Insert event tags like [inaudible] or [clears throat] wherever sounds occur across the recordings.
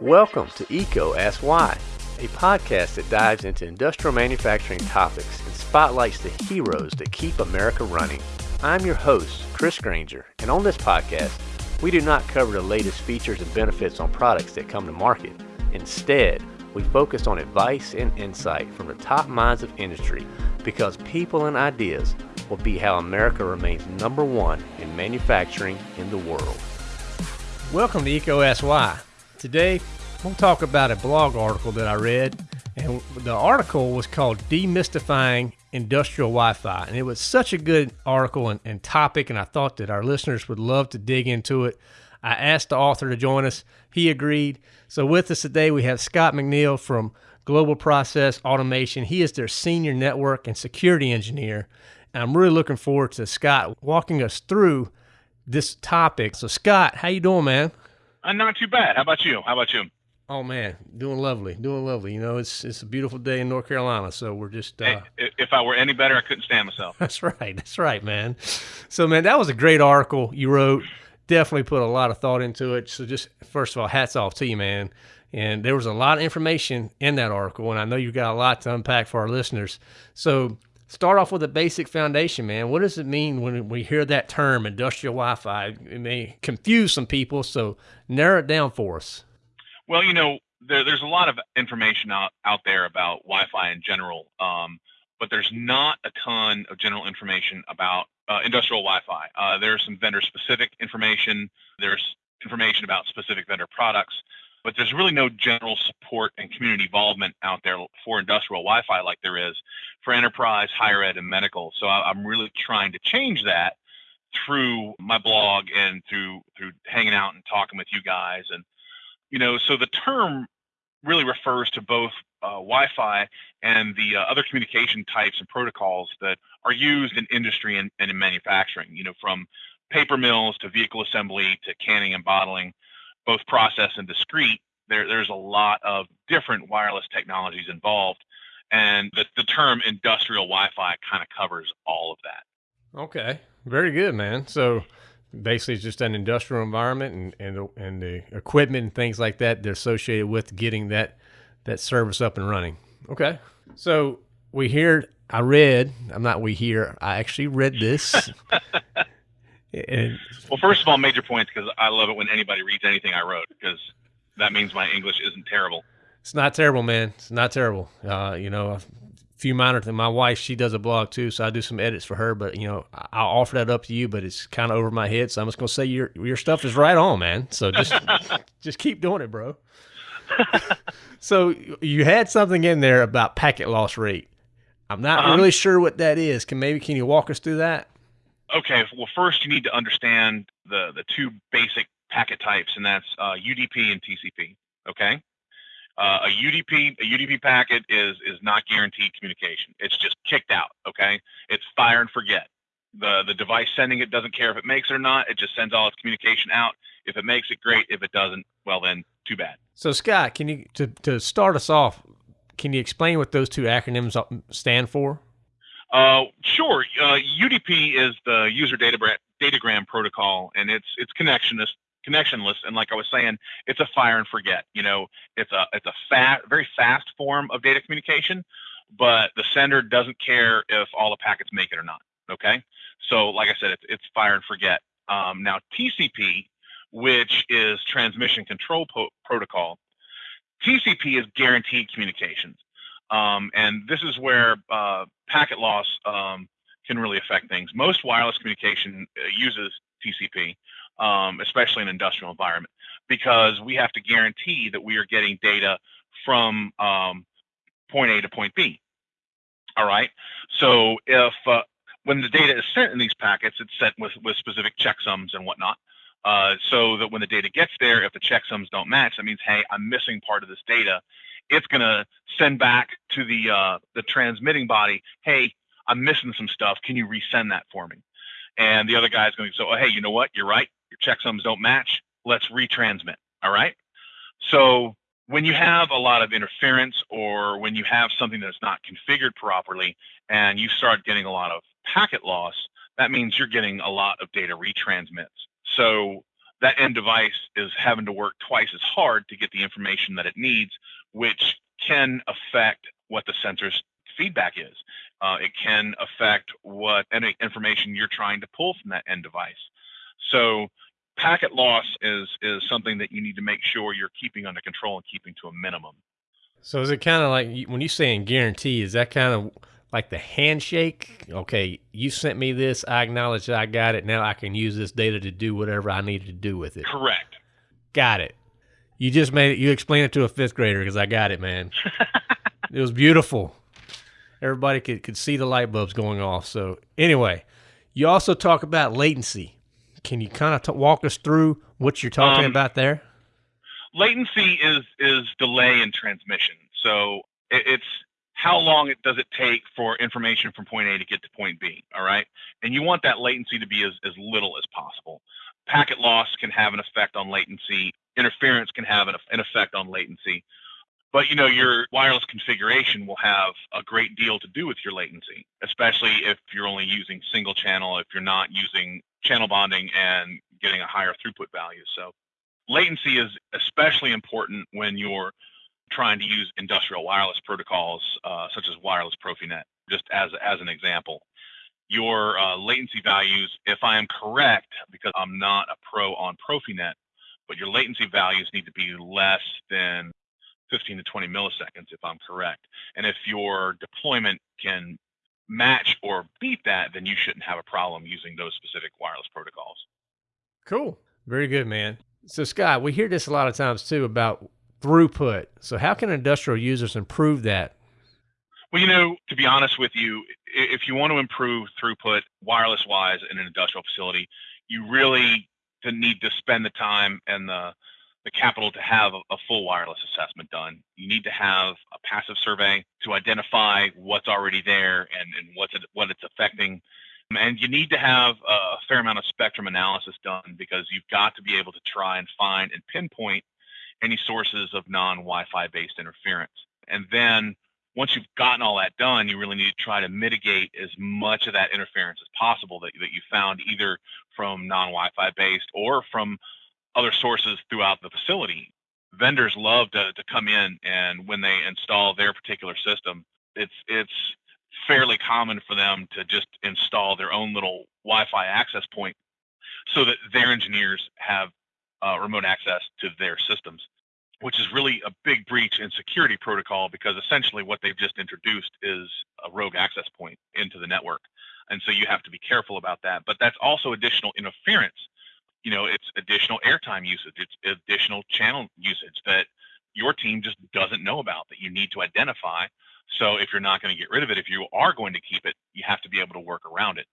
Welcome to EECO Ask Why, a podcast that dives into industrial manufacturing topics and spotlights the heroes that keep America running. I'm your host, Chris Granger, and on this podcast, we do not cover the latest features and benefits on products that come to market. Instead, we focus on advice and insight from the top minds of industry because people and ideas will be how America remains number one in manufacturing in the world. Welcome to Why. Today, we'll talk about a blog article that I read, and the article was called Demystifying Industrial Wi Fi. And it was such a good article and, and topic, and I thought that our listeners would love to dig into it. I asked the author to join us. He agreed. So, with us today, we have Scott McNeil from Global Process Automation. He is their senior network and security engineer. And I'm really looking forward to Scott walking us through this topic. So, Scott, how you doing, man? Uh, not too bad. How about you? How about you? Oh man, doing lovely, doing lovely. You know, it's it's a beautiful day in North Carolina, so we're just. Uh, hey, if I were any better, I couldn't stand myself. [laughs] That's right. That's right, man. So, man, that was a great article you wrote. Definitely put a lot of thought into it. So, just first of all, hats off to you, man. And there was a lot of information in that article, and I know you've got a lot to unpack for our listeners. So, start off with a basic foundation, man. What does it mean when we hear that term, industrial Wi Fi? It may confuse some people, so narrow it down for us. Well, you know, there, there's a lot of information out, out there about Wi Fi in general, um, but there's not a ton of general information about uh, industrial Wi Fi. Uh, there's some vendor specific information, there's information about specific vendor products but there's really no general support and community involvement out there for industrial Wi-Fi like there is for enterprise, higher ed, and medical. So I'm really trying to change that through my blog and through through hanging out and talking with you guys. And you know, so the term really refers to both uh, Wi-Fi and the uh, other communication types and protocols that are used in industry and, and in manufacturing. You know, from paper mills to vehicle assembly to canning and bottling both process and discrete, there, there's a lot of different wireless technologies involved. And the, the term industrial Wi Fi kind of covers all of that. Okay. Very good, man. So basically, it's just an industrial environment and, and, the, and the equipment and things like that they're associated with getting that, that service up and running. Okay. So we hear, I read, I'm not we hear, I actually read this. [laughs] And, well, first of all, major points because I love it when anybody reads anything I wrote because that means my English isn't terrible. It's not terrible, man. It's not terrible. Uh, you know, a few minor things. My wife, she does a blog too, so I do some edits for her. But you know, I'll offer that up to you, but it's kind of over my head. So I'm just gonna say your your stuff is right on, man. So just [laughs] just keep doing it, bro. so you had something in there about packet loss rate. I'm not uh-huh. really sure what that is. Can maybe can you walk us through that? Okay, well, first you need to understand the the two basic packet types, and that's uh, UDP and TCP. Okay, uh, a UDP a UDP packet is is not guaranteed communication. It's just kicked out. Okay, it's fire and forget. The the device sending it doesn't care if it makes it or not. It just sends all its communication out. If it makes it, great. If it doesn't, well then, too bad. So Scott, can you to to start us off? Can you explain what those two acronyms stand for? Uh, sure. Uh, UDP is the user data datagram protocol, and it's it's connectionless connectionless. And like I was saying, it's a fire and forget. You know, it's a it's a fast, very fast form of data communication, but the sender doesn't care if all the packets make it or not. Okay. So like I said, it's it's fire and forget. Um, now TCP, which is transmission control po- protocol, TCP is guaranteed communications. Um, and this is where uh, packet loss um, can really affect things. Most wireless communication uh, uses TCP, um, especially in an industrial environment, because we have to guarantee that we are getting data from um, point A to point B. All right. So if uh, when the data is sent in these packets, it's sent with, with specific checksums and whatnot. Uh, so that when the data gets there, if the checksums don't match, that means, hey, I'm missing part of this data it's going to send back to the uh, the transmitting body, hey, I'm missing some stuff. Can you resend that for me? And the other guy is going to say, oh, hey, you know what? You're right. Your checksums don't match. Let's retransmit. All right. So when you have a lot of interference or when you have something that's not configured properly and you start getting a lot of packet loss, that means you're getting a lot of data retransmits. So that end device is having to work twice as hard to get the information that it needs, which can affect what the sensor's feedback is. Uh, it can affect what any information you're trying to pull from that end device. So packet loss is is something that you need to make sure you're keeping under control and keeping to a minimum. So is it kind of like when you saying guarantee? Is that kind of like the handshake? Okay, you sent me this. I acknowledge that I got it. Now I can use this data to do whatever I need to do with it. Correct. Got it. You just made it. You explained it to a fifth grader because I got it, man. it was beautiful. Everybody could could see the light bulbs going off. So anyway, you also talk about latency. Can you kind of t- walk us through what you're talking um, about there? Latency is is delay in transmission. So it, it's how long it does it take for information from point A to get to point B. All right, and you want that latency to be as, as little as possible. Packet loss can have an effect on latency. Interference can have an, an effect on latency. But you know, your wireless configuration will have a great deal to do with your latency, especially if you're only using single channel, if you're not using channel bonding and getting a higher throughput value. So latency is especially important when you're trying to use industrial wireless protocols uh, such as wireless Profinet, just as, as an example. Your uh, latency values, if I am correct, because I'm not a pro on Profinet, but your latency values need to be less than 15 to 20 milliseconds, if I'm correct. And if your deployment can match or beat that, then you shouldn't have a problem using those specific wireless protocols. Cool. Very good, man. So, Scott, we hear this a lot of times too about throughput. So, how can industrial users improve that? Well, you know, to be honest with you, if you want to improve throughput wireless wise in an industrial facility, you really need to spend the time and the the capital to have a, full wireless assessment done. You need to have a passive survey to identify what's already there and, and what's it, what it's affecting. And you need to have a fair amount of spectrum analysis done because you've got to be able to try and find and pinpoint any sources of non-Wi-Fi based interference. And then once you've gotten all that done, you really need to try to mitigate as much of that interference as possible that, that you found either from non-Wi-Fi based or from other sources throughout the facility. Vendors love to, to come in and when they install their particular system, it's it's fairly common for them to just install their own little Wi-Fi access point so that their engineers have uh, remote access to their systems, which is really a big breach in security protocol because essentially what they've just introduced is a rogue access point into the network. And so you have to be careful about that. But that's also additional interference you know, it's additional airtime usage, it's additional channel usage that your team just doesn't know about that you need to identify. So if you're not going to get rid of it, if you are going to keep it, you have to be able to work around it.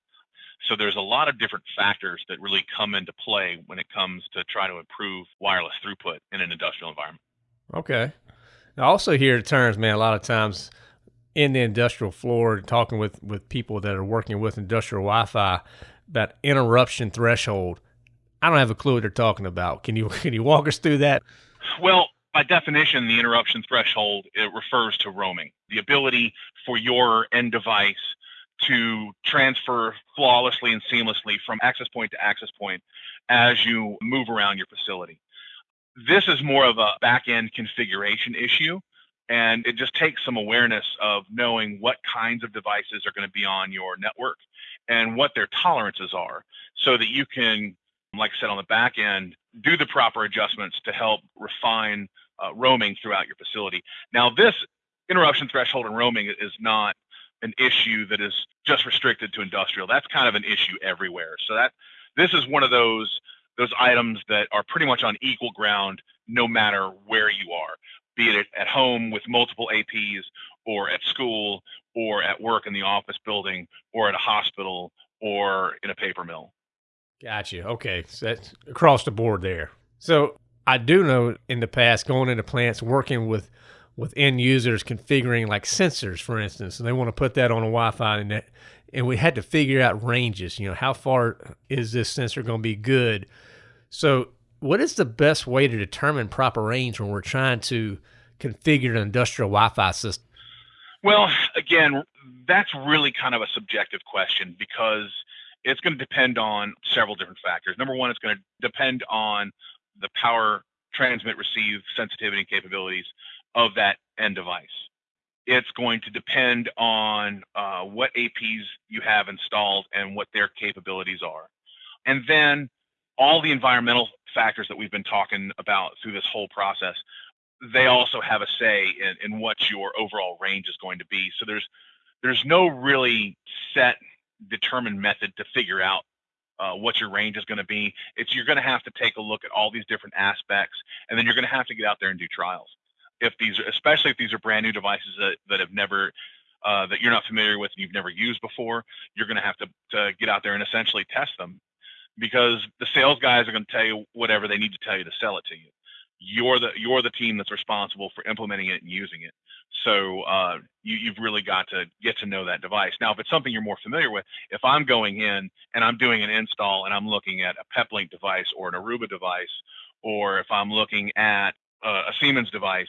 So there's a lot of different factors that really come into play when it comes to try to improve wireless throughput in an industrial environment. Okay. I also hear terms, man, a lot of times in the industrial floor, talking with, with people that are working with industrial Wi-Fi, that interruption threshold I don't have a clue what they're talking about. Can you [laughs] can you walk us through that? Well, by definition, the interruption threshold it refers to roaming, the ability for your end device to transfer flawlessly and seamlessly from access point to access point as you move around your facility. This is more of a back end configuration issue. And it just takes some awareness of knowing what kinds of devices are going to be on your network and what their tolerances are so that you can like I said, on the back end, do the proper adjustments to help refine uh, roaming throughout your facility. Now, this interruption threshold and roaming is not an issue that is just restricted to industrial. That's kind of an issue everywhere. So that this is one of those those items that are pretty much on equal ground no matter where you are, be it at home with multiple APs or at school or at work in the office building or at a hospital or in a paper mill. Gotcha. Okay. So that's across the board there. So I do know in the past going into plants working with with end users configuring like sensors, for instance, and they want to put that on a Wi-Fi and and we had to figure out ranges. You know, how far is this sensor going to be good? So, what is the best way to determine proper range when we're trying to configure an industrial Wi-Fi system? Well, again, that's really kind of a subjective question because it's going to depend on several different factors. Number one, it's going to depend on the power transmit receive sensitivity and capabilities of that end device. It's going to depend on uh, what APs you have installed and what their capabilities are. And then all the environmental factors that we've been talking about through this whole process, they also have a say in, in what your overall range is going to be. So there's there's no really set determined method to figure out uh, what your range is going to be. It's you're going to have to take a look at all these different aspects, and then you're going to have to get out there and do trials. If these, are, especially if these are brand new devices that, that have never, uh, that you're not familiar with and you've never used before, you're going to have to, get out there and essentially test them, because the sales guys are going to tell you whatever they need to tell you to sell it to you. You're the you're the team that's responsible for implementing it and using it. So uh, you, you've really got to get to know that device. Now, if it's something you're more familiar with, if I'm going in and I'm doing an install and I'm looking at a PepLink device or an Aruba device, or if I'm looking at a, a Siemens device,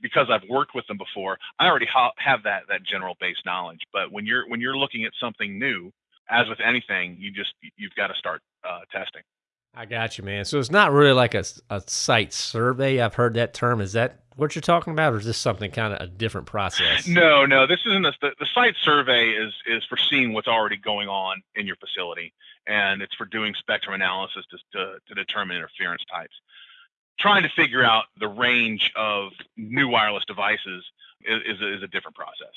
because I've worked with them before, I already ha- have that that general base knowledge. But when you're when you're looking at something new, as with anything, you just you've got to start uh, testing. I got you, man. So it's not really like a, a site survey. I've heard that term. Is that what you're talking about, or is this something kind of a different process? [laughs] No, no. This isn't a, the, the site survey is is for seeing what's already going on in your facility, and it's for doing spectrum analysis to to, to determine interference types. Trying to figure out the range of new wireless devices is, is, a, is a different process.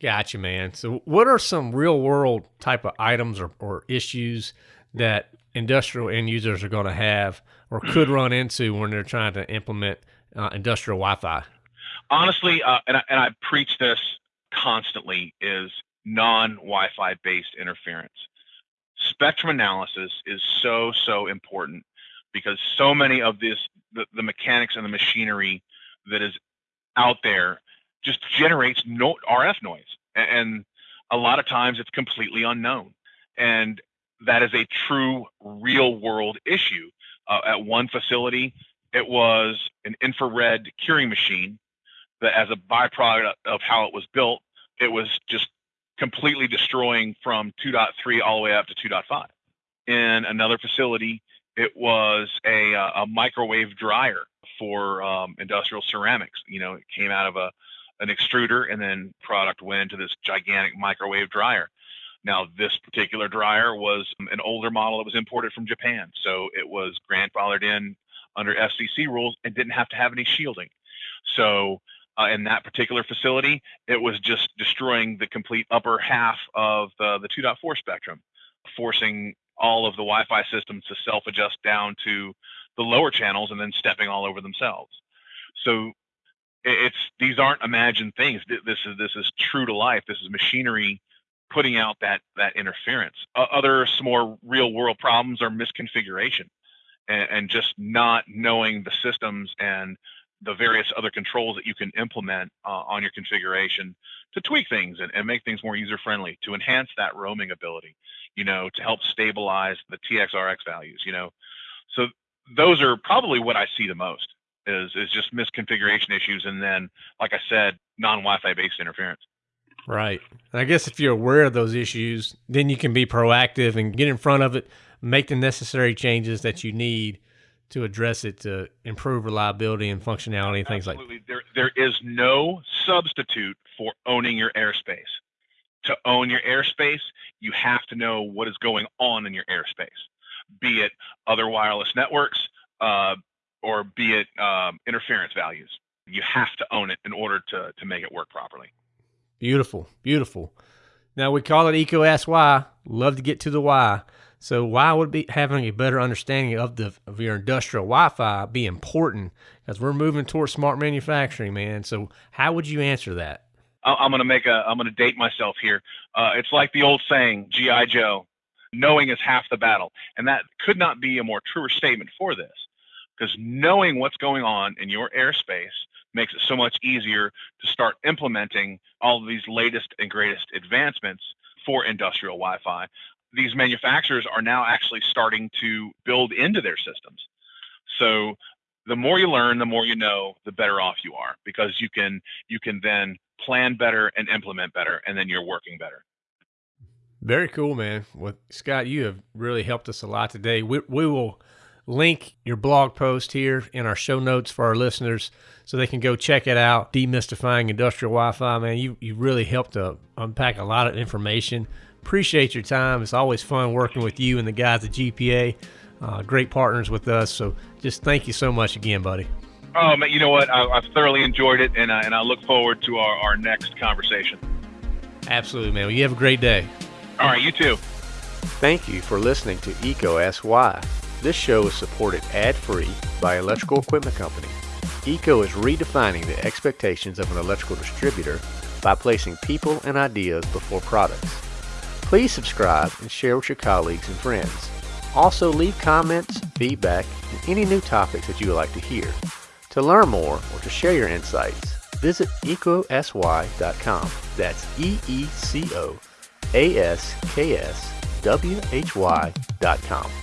Gotcha, man. So, what are some real world type of items or, or issues that industrial end users are going to have or could [clears throat] run into when they're trying to implement uh, industrial Wi-Fi? Honestly, uh, and, I, and I preach this constantly, is non-Wi-Fi based interference. Spectrum analysis is so so important because so many of this the, the mechanics and the machinery that is out there just generates no RF noise, and a lot of times it's completely unknown. And that is a true real world issue. Uh, at one facility, it was an infrared curing machine that, as a byproduct of how it was built, it was just completely destroying from 2.3 all the way up to 2.5. In another facility, it was a, uh, a microwave dryer for um, industrial ceramics. You know, it came out of a an extruder, and then product went into this gigantic microwave dryer. Now, this particular dryer was an older model that was imported from Japan, so it was grandfathered in under FCC rules and didn't have to have any shielding. So, uh, in that particular facility, it was just destroying the complete upper half of the, the 2.4 spectrum, forcing all of the Wi-Fi systems to self-adjust down to the lower channels and then stepping all over themselves. So it's these aren't imagined things. This is this is true to life. This is machinery putting out that that interference. Other more real world problems are misconfiguration and, and, just not knowing the systems and the various other controls that you can implement uh, on your configuration to tweak things and, and make things more user friendly to enhance that roaming ability you know to help stabilize the txrx values you know so those are probably what i see the most is is just misconfiguration issues and then like i said non wi-fi based interference Right. And I guess if you're aware of those issues, then you can be proactive and get in front of it, make the necessary changes that you need to address it to improve reliability and functionality and things Absolutely. like that. There, there is no substitute for owning your airspace. To own your airspace, you have to know what is going on in your airspace, be it other wireless networks uh, or be it um, interference values. You have to own it in order to, to make it work properly. Beautiful, beautiful. Now we call it EECO Ask Why. Love to get to the why. So why would be having a better understanding of the of your industrial Wi-Fi be important? Because we're moving towards smart manufacturing, man. So how would you answer that? I'm going to make a. I'm going to date myself here. Uh, it's like the old saying, "GI Joe." Knowing is half the battle, and that could not be a more truer statement for this. Because knowing what's going on in your airspace makes it so much easier to start implementing all of these latest and greatest advancements for industrial Wi-Fi. These manufacturers are now actually starting to build into their systems. So the more you learn, the more you know, the better off you are because you can you can then plan better and implement better and then you're working better. Very cool, man. Well, Scott, you have really helped us a lot today. We, we will link your blog post here in our show notes for our listeners so they can go check it out. Demystifying Industrial Wi Fi, man. You, you really helped to unpack a lot of information. Appreciate your time. It's always fun working with you and the guys at GPA. Uh, great partners with us. So just thank you so much again, buddy. Oh, man, you know what? I, have thoroughly enjoyed it, and, I, and I look forward to our, our next conversation. Absolutely, man. Well, you have a great day. All right, you too. Thank you for listening to EECO Ask Why. This show is supported ad-free by Electrical Equipment Company. EECO is redefining the expectations of an electrical distributor by placing people and ideas before products. Please subscribe and share with your colleagues and friends. Also leave comments, feedback, and any new topics that you would like to hear. To learn more or to share your insights, visit eecoaskwhy.com. That's E-E-C-O A S K S W H Y dot com.